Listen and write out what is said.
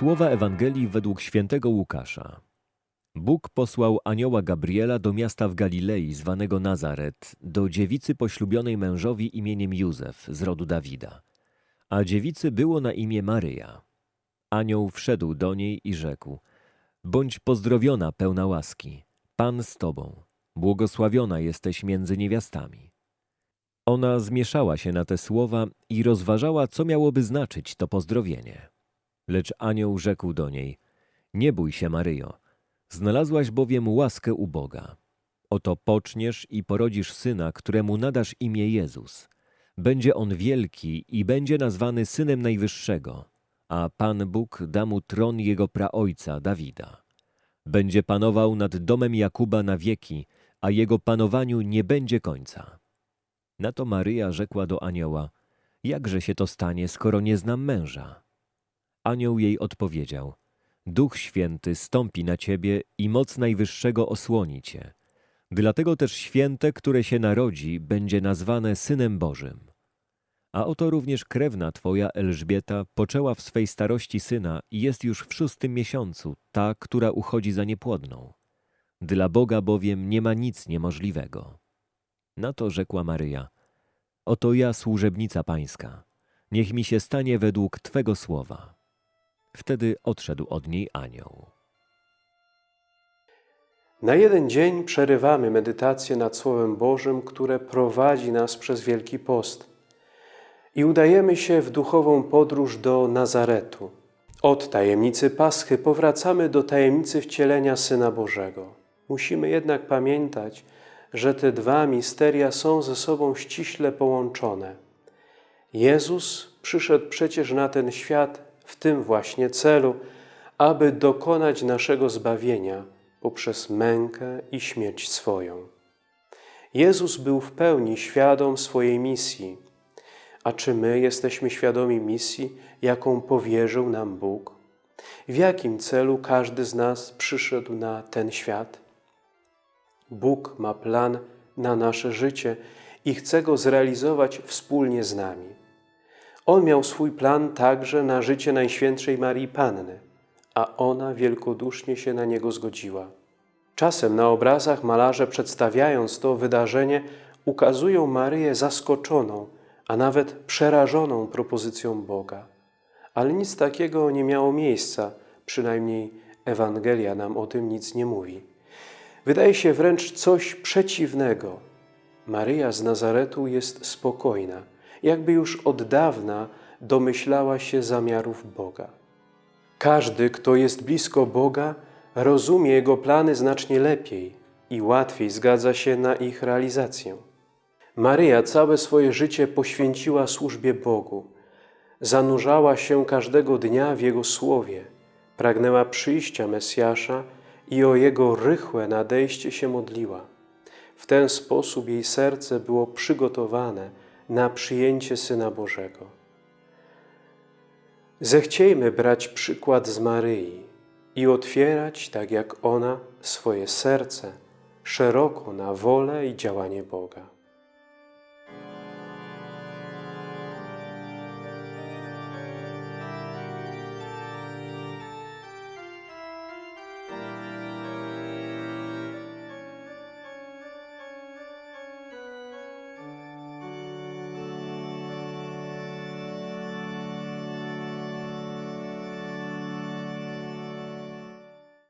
Słowa Ewangelii według świętego Łukasza. Bóg posłał anioła Gabriela do miasta w Galilei zwanego Nazaret, do dziewicy poślubionej mężowi imieniem Józef z rodu Dawida. A dziewicy było na imię Maryja. Anioł wszedł do niej i rzekł: Bądź pozdrowiona, pełna łaski, Pan z tobą, błogosławiona jesteś między niewiastami. Ona zmieszała się na te słowa i rozważała, co miałoby znaczyć to pozdrowienie. Lecz anioł rzekł do niej: Nie bój się, Maryjo, znalazłaś bowiem łaskę u Boga. Oto poczniesz i porodzisz syna, któremu nadasz imię Jezus. Będzie on wielki i będzie nazwany synem Najwyższego, a Pan Bóg da mu tron jego praojca Dawida. Będzie panował nad domem Jakuba na wieki, a jego panowaniu nie będzie końca. Na to Maryja rzekła do anioła: Jakże się to stanie, skoro nie znam męża? Anioł jej odpowiedział: Duch Święty stąpi na ciebie i moc Najwyższego osłoni cię. Dlatego też święte, które się narodzi, będzie nazwane Synem Bożym. A oto również krewna twoja Elżbieta poczęła w swej starości syna i jest już w szóstym miesiącu, ta, która uchodzi za niepłodną. Dla Boga bowiem nie ma nic niemożliwego. Na to rzekła Maryja: Oto ja, służebnica pańska, niech mi się stanie według twego słowa. Wtedy odszedł od niej anioł. Na jeden dzień przerywamy medytację nad Słowem Bożym, które prowadzi nas przez Wielki Post i udajemy się w duchową podróż do Nazaretu. Od tajemnicy Paschy powracamy do tajemnicy wcielenia Syna Bożego. Musimy jednak pamiętać, że te dwa misteria są ze sobą ściśle połączone. Jezus przyszedł przecież na ten świat w tym właśnie celu, aby dokonać naszego zbawienia poprzez mękę i śmierć swoją. Jezus był w pełni świadom swojej misji. A czy my jesteśmy świadomi misji, jaką powierzył nam Bóg? W jakim celu każdy z nas przyszedł na ten świat? Bóg ma plan na nasze życie i chce go zrealizować wspólnie z nami. On miał swój plan także na życie Najświętszej Marii Panny, a ona wielkodusznie się na niego zgodziła. Czasem na obrazach malarze przedstawiając to wydarzenie ukazują Maryję zaskoczoną, a nawet przerażoną propozycją Boga. Ale nic takiego nie miało miejsca, przynajmniej Ewangelia nam o tym nic nie mówi. Wydaje się wręcz coś przeciwnego. Maryja z Nazaretu jest spokojna, jakby już od dawna domyślała się zamiarów Boga. Każdy, kto jest blisko Boga, rozumie Jego plany znacznie lepiej i łatwiej zgadza się na ich realizację. Maryja całe swoje życie poświęciła służbie Bogu. Zanurzała się każdego dnia w Jego Słowie, pragnęła przyjścia Mesjasza i o Jego rychłe nadejście się modliła. W ten sposób jej serce było przygotowane na przyjęcie Syna Bożego. Zechciejmy brać przykład z Maryi i otwierać, tak jak ona, swoje serce szeroko na wolę i działanie Boga.